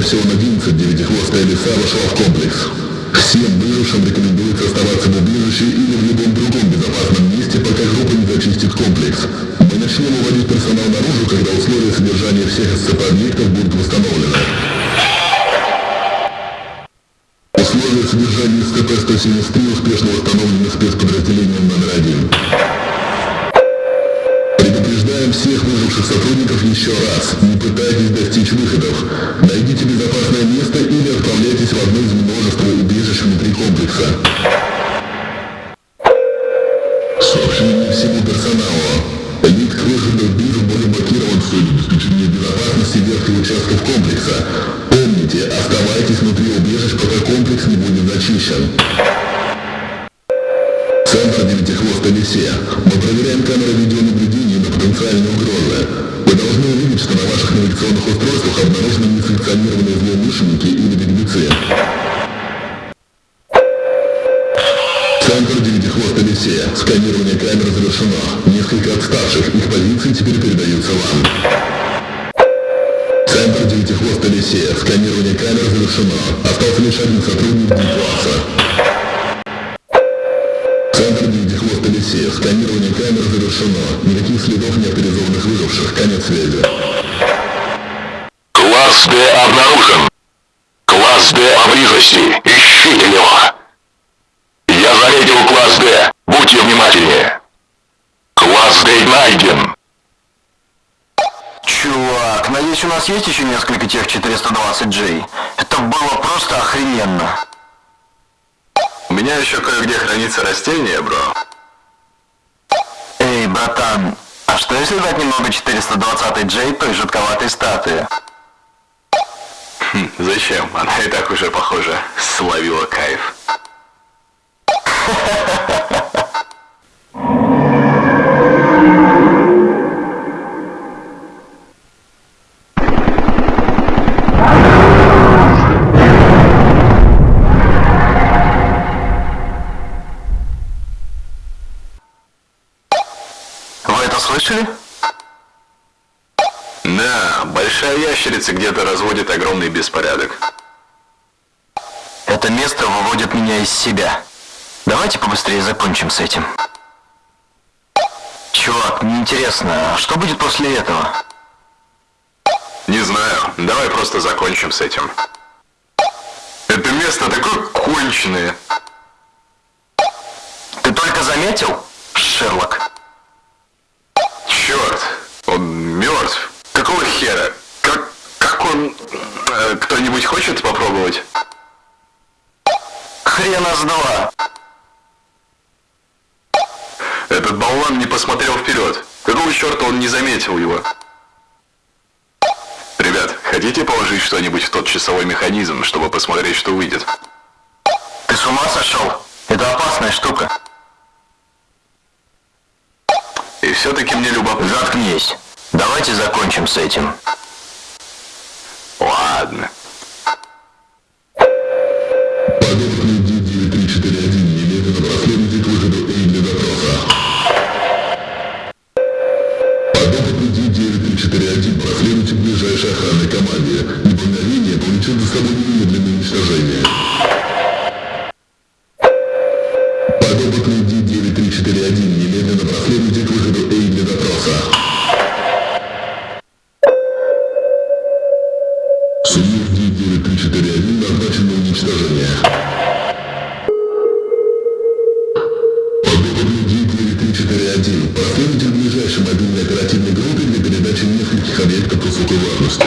Апсион-11 девятихвостая лиса вошла в комплекс. Всем выжившим рекомендуется оставаться в убежище или в любом другом безопасном месте, пока группа не зачистит комплекс. Мы начнем уводить персонал наружу, когда условия содержания всех СЦП-объектов будут восстановлены. Условия содержания СКП-173 успешно восстановлены Сообщение всему персоналу. Лид в биржу был блокирован в целью обеспечения безопасности верхних участков комплекса. Помните, оставайтесь внутри убежищ, пока комплекс не будет зачищен. Центр девятихвостой лисе. Мы проверяем камеры видеонаблюдения на потенциальные угрозы. Вы должны увидеть, что на ваших навигационных устройствах обнаружены несанкционированные злоумышленники или беглецы. Центр девятихвостой лисе. Сканирование камер завершено. Несколько отставших. Их позиции теперь передаются вам. Центр девятихвостой лисе. Сканирование камер завершено. Остался лишь один сотрудник D-класса. Центр девятихвостой лисе. Сканирование камер завершено. Никаких следов неавторизованных выживших. Конец связи. Класс Д обнаружен. Класс Д поблизости. Ищите его. Я заметил класс Д. Будьте внимательнее. Класс Д найден. Чувак, надеюсь, у нас есть еще несколько тех 420J? Это было просто охрененно. У меня еще кое-где хранится растение, бро. Эй, братан, а что если дать немного 420J той жутковатой статуи? Хм, зачем? Она и так уже, похоже, словила кайф. Да, большая ящерица где-то разводит огромный беспорядок. Это место выводит меня из себя. Давайте побыстрее закончим с этим. Чувак, мне интересно, а что будет после этого? Не знаю, давай просто закончим с этим. Это место такое конченое. Ты только заметил, Шерлок? Хера? Как, как он... э, Кто-нибудь хочет попробовать? Хрена с два. Этот болван не посмотрел вперед. Какого черта он не заметил его? Ребят, хотите положить что-нибудь в тот часовой механизм, чтобы посмотреть, что выйдет? Ты с ума сошел? Это опасная штука. И все-таки мне любопытно. Заткнись. Давайте закончим с этим. Ладно. Подопытный D9341 немедленно проследуйте к выходу A для допроса. Подопытный D9341 проследуйте к ближайшей охранной команде. Неповиновение повлечет за собой немедленное уничтожение. D9341 проследуйте к ближайшей мобильной оперативной группе для передачи нескольких объектов высокой важности.